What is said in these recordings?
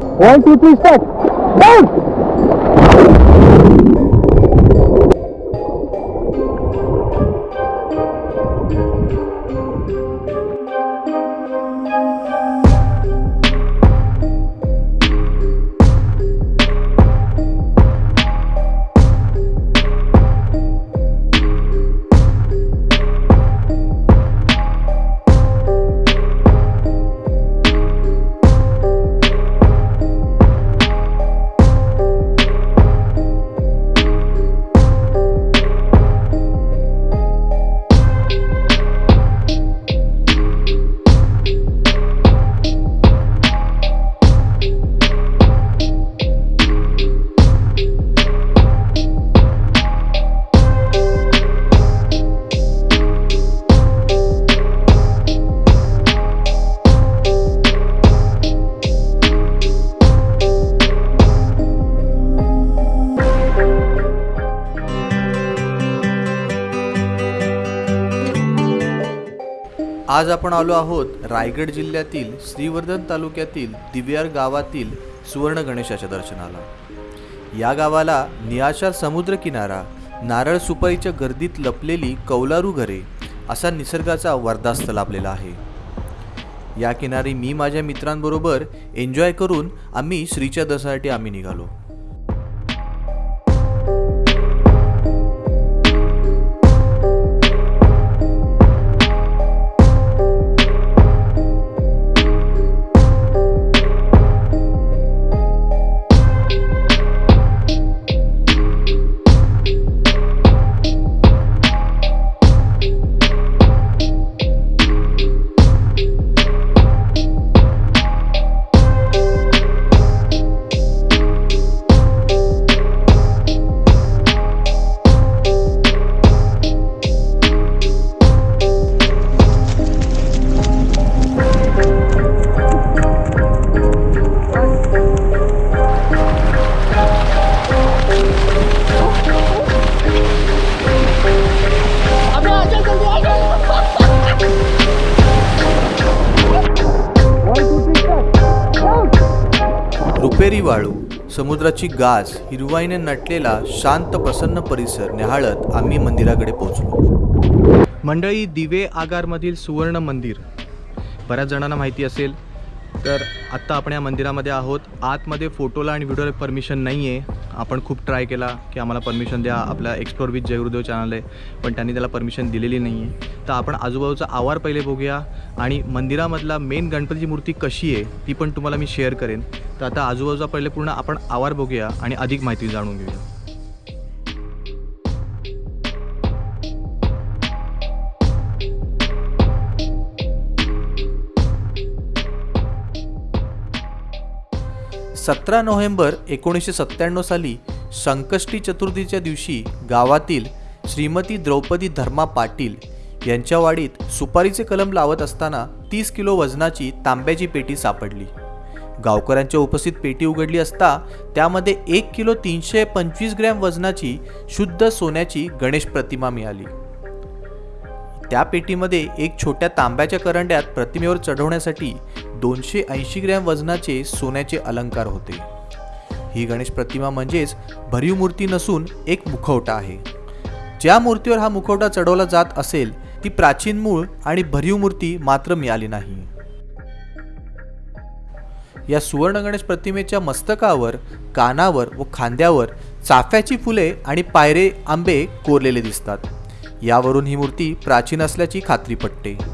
One, two, three, step. Boom! आज आपण आलो आहोत रायगड जिल्ह्यातील श्रीवर्धन तालुक्यातील दिव्यार गावातील सुवर्ण गणेशाच्या दर्शनाला. या गावाला नियाशार समुद्रकिनारा नारळ सुपारीच्या गर्दीत लपलेली कौलारू घरे असा निसर्गाचा वरदास्त लाभलेला आहे. या किनारी मी माझ्या मित्रांबरोबर एन्जॉय करून आम्ही श्रीच्या दर्शनासाठी आम्ही निघालो. सोनेरी वाळू समुद्राची गाज हिरवाईने नटलेला शांत प्रसन्न परिसर न्याहाळत आम्ही मंदिराकडे पोहोचलो. मंडळी दिवे आगारमधील सुवर्ण मंदिर. बऱ्याच जणांना माहिती असेल तर आत्ता आपण या मंदिरामध्ये आहोत. आतमध्ये फोटोला आणि व्हिडिओला परमिशन नाही आहे आपण खूप ट्राय केला की आम्हाला परमिशन द्या. आपला एक्सप्लोर विथ जयगुरुदेव चॅनल आहे पण त्यांनी त्याला परमिशन दिलेली नाही आहे तर आपण आजूबाजूचा आवार पहिले बघूया. आणि मंदिरामधला मेन गणपतीची मूर्ती कशी आहे ती पण तुम्हाला मी शेअर करेन. तर आता आजूबाजूला पहिले पूर्ण आपण आवार बघूया आणि अधिक माहिती जाणून घेऊया. सतरा नोव्हेंबर एकोणीसशे सत्त्याण्णव साली संकष्टी चतुर्थीच्या दिवशी गावातील श्रीमती द्रौपदी धर्मा पाटील यांच्या वाडीत सुपारीचे कलम लावत असताना तीस किलो वजनाची तांब्याची पेटी सापडली. गावकऱ्यांच्या उपस्थित पेटी उघडली असता त्यामध्ये एक किलो तीनशे पंचवीस ग्रॅम वजनाची शुद्ध सोन्याची गणेश प्रतिमा मिळाली. त्या पेटीमध्ये एक छोट्या तांब्याच्या करंड्यात प्रतिमेवर चढवण्यासाठी दोनशे ऐंशी ग्रॅम वजनाचे सोन्याचे अलंकार होते. ही गणेश प्रतिमा म्हणजेच भरीव मूर्ती नसून एक मुखवटा आहे. ज्या मूर्तीवर हा मुखवटा चढवला जात असेल ती प्राचीन मूळ आणि भरीव मूर्ती मात्र मिळाली नाही. या सुवर्ण गणेश प्रतिमेच्या मस्तकावर कानावर व खांद्यावर चाफ्याची फुले आणि पायरे आंबे कोरलेले दिसतात. यावरून ही मूर्ती प्राचीन असल्याची खात्री पटते.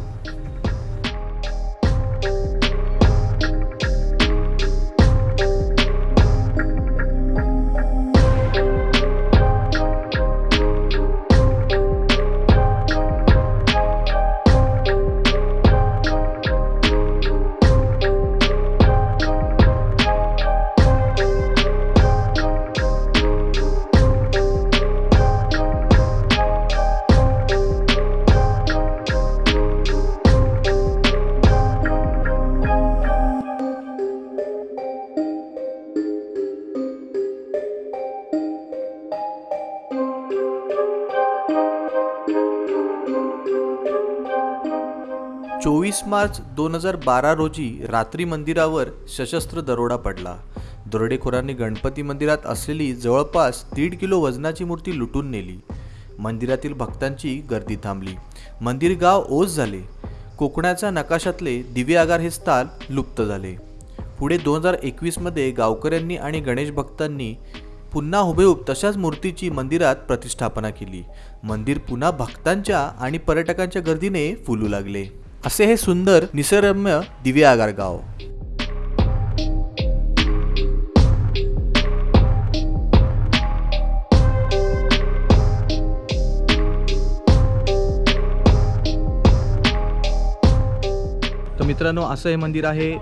चोवीस मार्च दोन हजार बारा रोजी रात्री मंदिरावर सशस्त्र दरोडा पडला. दरोडेखोरांनी गणपती मंदिरात असलेली जवळपास दीड किलो वजनाची मूर्ती लुटून नेली. मंदिरातील भक्तांची गर्दी थांबली. मंदिर गाव ओस झाले. कोकणाच्या नकाशातले दिवे आगार हे स्थान लुप्त झाले. पुढे दोन हजार एकवीसमध्ये गावकऱ्यांनी आणि गणेश भक्तांनी पुन्हा हुबेहूब तशाच मूर्तीची मंदिरात प्रतिष्ठापना केली. मंदिर पुन्हा भक्तांच्या आणि पर्यटकांच्या गर्दीने फुलू लागले. असे हे सुंदर निसर्गरम्य दिवे आगार गाव. तर मित्रांनो असं हे मंदिर आहे.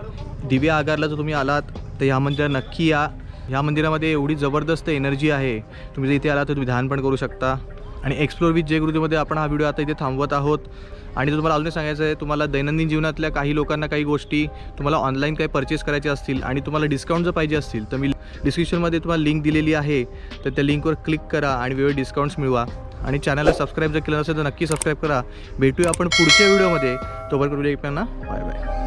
दिव्या आगारला जर तुम्ही आलात तर ह्या मंदिरात नक्की या. ह्या मंदिरामध्ये एवढी जबरदस्त एनर्जी आहे. तुम्ही जर इथे आला तर तुम्ही ध्यान पण करू शकता. आणि एक्सप्लोर विथ जय आपण हा व्हिडिओ आता इथे थांबवत आहोत. आणि तुम्हाला अजून सांगायचं आहे तुम्हाला दैनंदिन जीवनातल्या काही लोकांना काही गोष्टी तुम्हाला ऑनलाईन काही परचेस करायच्या असतील आणि तुम्हाला डिस्काउंट जर पाहिजे असतील तर मी डिस्क्रिप्शनमध्ये तुम्हाला लिंक दिलेली आहे. तर त्या लिंकवर क्लिक करा आणि वेगवेगळे डिस्काउंट्स मिळवा. आणि चॅनलला सबस्क्राईब जर केलं नसेल तर नक्की सबस्क्राईब करा. भेटूया आपण पुढच्या व्हिडिओमध्ये तोवर करू एकमेकांना बाय बाय